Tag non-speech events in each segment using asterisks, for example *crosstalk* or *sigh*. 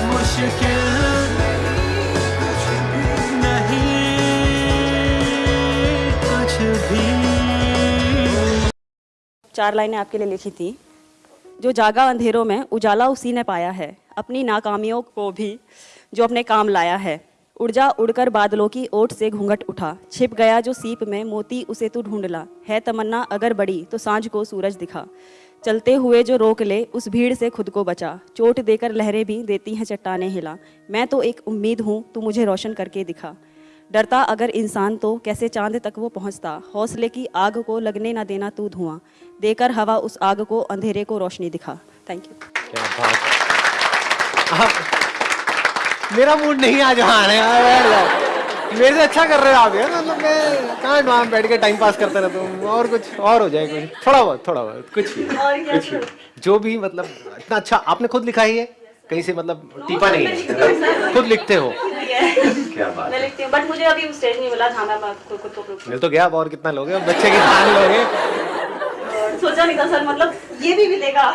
मुश्किल कुछ भी। चार लाइनें आपके लिए लिखी थी। जो जागा अंधेरों में उजाला उसी ने पाया है। अपनी नाकामियों को भी, जो अपने काम लाया है। उड़ जा उड़कर बादलों की ओट से घूंघट उठा। छिप गया जो सीप में, मोती उसे तू ढूंढला है तमन्ना अगर बड़ी तो साँझ को सूरज दिखा। चलते हुए जो रोक ले, उस भीड़ से खुद को बचा। चोट देकर लहरें भी देती हैं चट्टाने हिला। मैं तो एक उम्मीद हूँ, तू मुझे रोशन करके दिखा। डरता अगर इंसान तो कैसे चाँद तक वो पहुँचता? हौसले की आग को लगने ना देना तू धुआँ। देकर हवा उस आग को, अंधेरे को रोशनी दिखा। थैंक यू मेरा मूड नहीं आज जाओ। मेरे से अच्छा कर रहे हो आप यार। मतलब मैं कहाँ वहाँ बैठ के टाइम पास करते रहता हूँ। और कुछ और हो जाए कुछ। थोड़ा बहुत थोड़ा बहुत। कुछ भी कुछ भी जो भी मतलब इतना अच्छा आपने खुद लिखा ही है? कहीं से मतलब टीपा नहीं है। खुद लिखते हो। क्या बात मैं लिखती हूँ बट मुझे अभी स्टेज नहीं मिला था मैं खुद को मिल तो गया अब और कितना लोगे? बच्चे की खान लोगे। करूँ। सोचा नहीं था सर मतलब ये भी मिलेगा।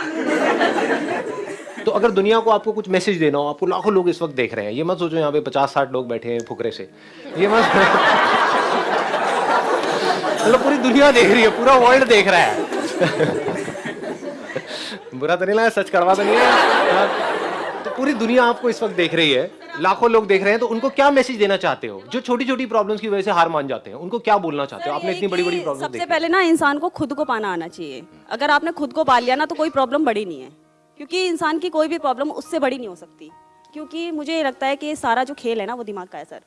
तो अगर दुनिया को आपको कुछ मैसेज देना हो आपको लाखों लोग इस वक्त देख रहे हैं ये मत सोचो यहाँ पे पचास साठ लोग बैठे हैं फुकरे से। ये मत मतलब पूरी दुनिया देख रही है पूरा वर्ल्ड देख रहा है। बुरा तो नहीं लगा सच करवा तो नहीं है हाँ। तो पूरी दुनिया आपको इस वक्त देख रही है लाखों लोग देख रहे हैं तो उनको क्या मैसेज देना चाहते हो? जो छोटी छोटी प्रॉब्लम्स की वजह से हार मान जाते हैं उनको क्या बोलना चाहते हो? आपने इतनी बड़ी बड़ी प्रॉब्लम सबसे पहले ना इंसान को खुद को पाना आना चाहिए। अगर आपने खुद को पा लिया ना तो कोई प्रॉब्लम बड़ी नहीं है। क्योंकि इंसान की कोई भी प्रॉब्लम उससे बड़ी नहीं हो सकती। क्योंकि मुझे ये लगता है कि सारा जो खेल है ना वो दिमाग का है सर।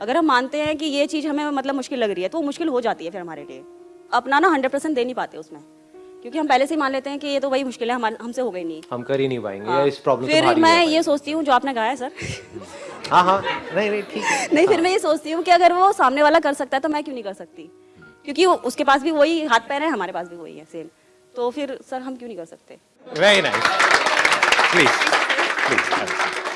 अगर हम मानते हैं कि ये चीज़ हमें मतलब मुश्किल लग रही है तो वो मुश्किल हो जाती है फिर हमारे लिए। अपना ना हंड्रेड परसेंट दे नहीं पाते उसमें। क्योंकि हम पहले से ही मान लेते हैं कि ये तो वही मुश्किल है हमारे हमसे हो गई नहीं। हम कर ही नहीं पाएँगे हाँ। इस प्रॉब्लम फिर मैं ये सोचती हूँ जो आपने कहा है सर। *laughs* हाँ हाँ। नहीं नहीं ठीक है। नहीं फिर मैं ये सोचती हूँ कि अगर वो सामने वाला कर सकता है तो मैं क्यों नहीं कर सकती? क्योंकि उसके पास भी वही हाथ पैर है हमारे पास भी वही है सेम तो फिर सर हम क्यों नहीं कर सकते? Very nice please please